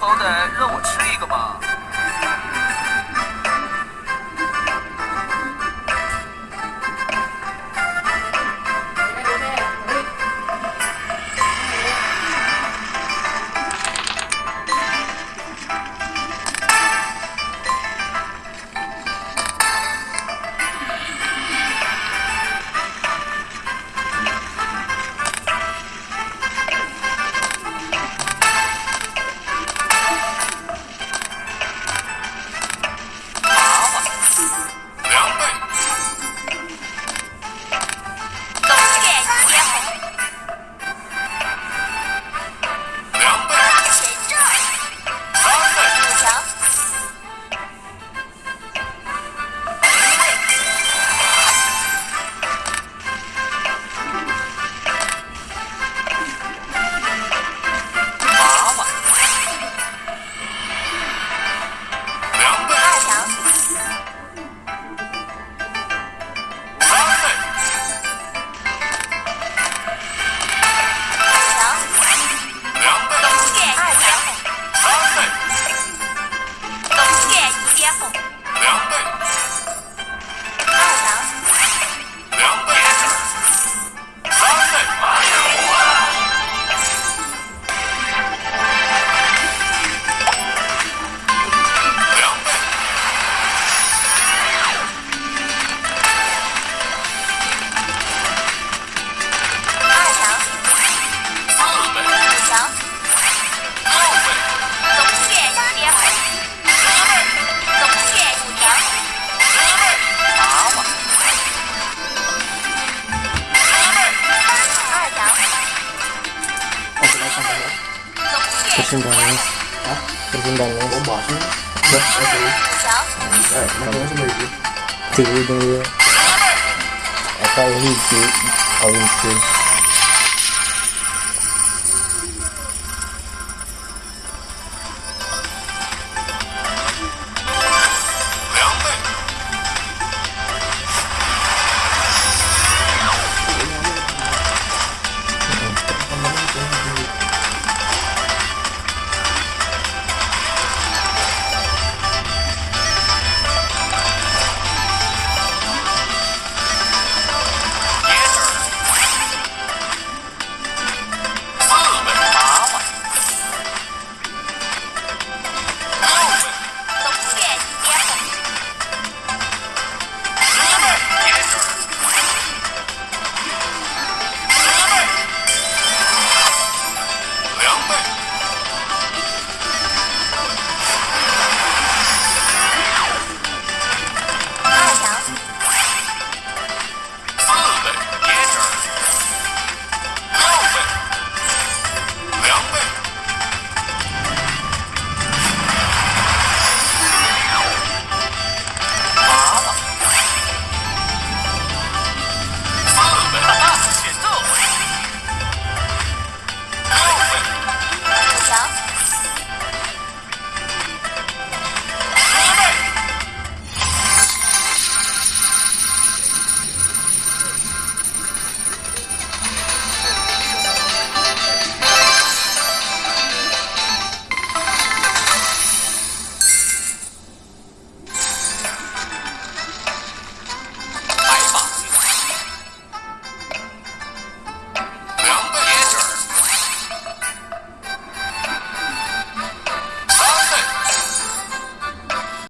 好歹让我吃一个吧。xin đèn luôn hả? Tôi xin đèn luôn bỏ bỏ xuống được ok đấy nó xuống gì chị đi. Ở đây thì chị. Ở đây